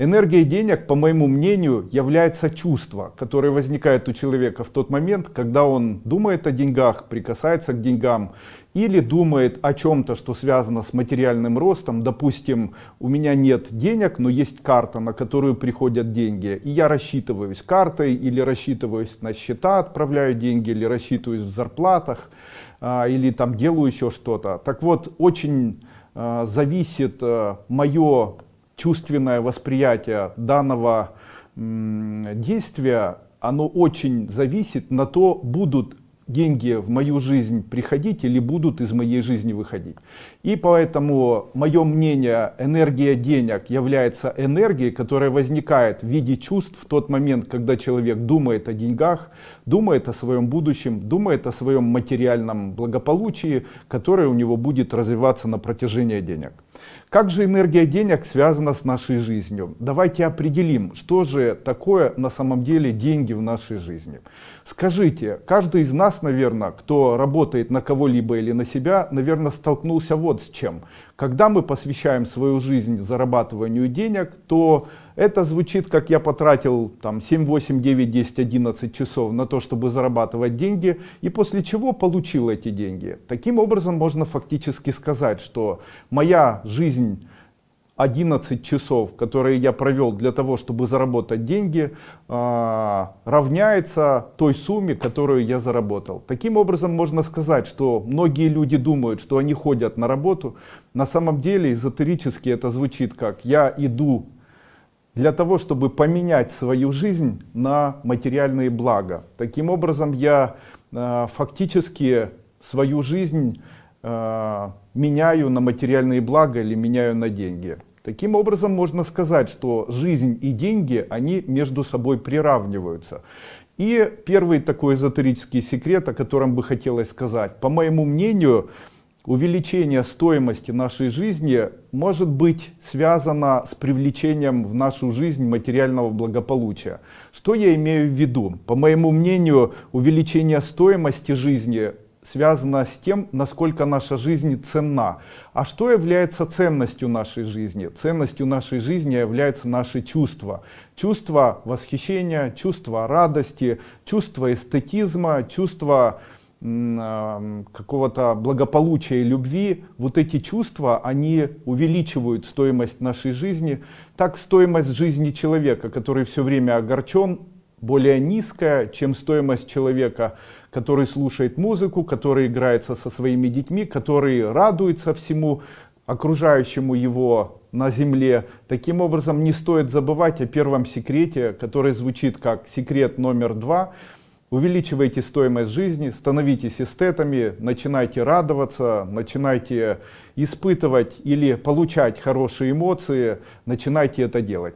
Энергией денег, по моему мнению, является чувство, которое возникает у человека в тот момент, когда он думает о деньгах, прикасается к деньгам, или думает о чем-то, что связано с материальным ростом. Допустим, у меня нет денег, но есть карта, на которую приходят деньги. И я рассчитываюсь картой, или рассчитываюсь на счета, отправляю деньги, или рассчитываюсь в зарплатах, а, или там делаю еще что-то. Так вот, очень а, зависит а, мое чувственное восприятие данного действия, оно очень зависит на то, будут деньги в мою жизнь приходить или будут из моей жизни выходить. И поэтому мое мнение, энергия денег является энергией, которая возникает в виде чувств в тот момент, когда человек думает о деньгах, думает о своем будущем, думает о своем материальном благополучии, которое у него будет развиваться на протяжении денег. Как же энергия денег связана с нашей жизнью? Давайте определим, что же такое на самом деле деньги в нашей жизни. Скажите, каждый из нас, наверное, кто работает на кого-либо или на себя, наверное, столкнулся вот с чем. Когда мы посвящаем свою жизнь зарабатыванию денег, то это звучит, как я потратил там 7, 8, 9, 10, 11 часов на то, чтобы зарабатывать деньги, и после чего получил эти деньги. Таким образом, можно фактически сказать, что моя жизнь 11 часов, которые я провел для того, чтобы заработать деньги, а, равняется той сумме, которую я заработал. Таким образом, можно сказать, что многие люди думают, что они ходят на работу. На самом деле, эзотерически это звучит как «я иду для того, чтобы поменять свою жизнь на материальные блага». Таким образом, я а, фактически свою жизнь а, меняю на материальные блага или меняю на деньги. Таким образом, можно сказать, что жизнь и деньги, они между собой приравниваются. И первый такой эзотерический секрет, о котором бы хотелось сказать. По моему мнению, увеличение стоимости нашей жизни может быть связано с привлечением в нашу жизнь материального благополучия. Что я имею в виду? По моему мнению, увеличение стоимости жизни связано с тем, насколько наша жизнь ценна. А что является ценностью нашей жизни? Ценностью нашей жизни являются наши чувства. Чувство восхищения, чувство радости, чувство эстетизма, чувство какого-то благополучия и любви, вот эти чувства, они увеличивают стоимость нашей жизни. Так стоимость жизни человека, который все время огорчен, более низкая, чем стоимость человека, который слушает музыку, который играется со своими детьми, который радуется всему окружающему его на земле. Таким образом, не стоит забывать о первом секрете, который звучит как секрет номер два. Увеличивайте стоимость жизни, становитесь эстетами, начинайте радоваться, начинайте испытывать или получать хорошие эмоции, начинайте это делать.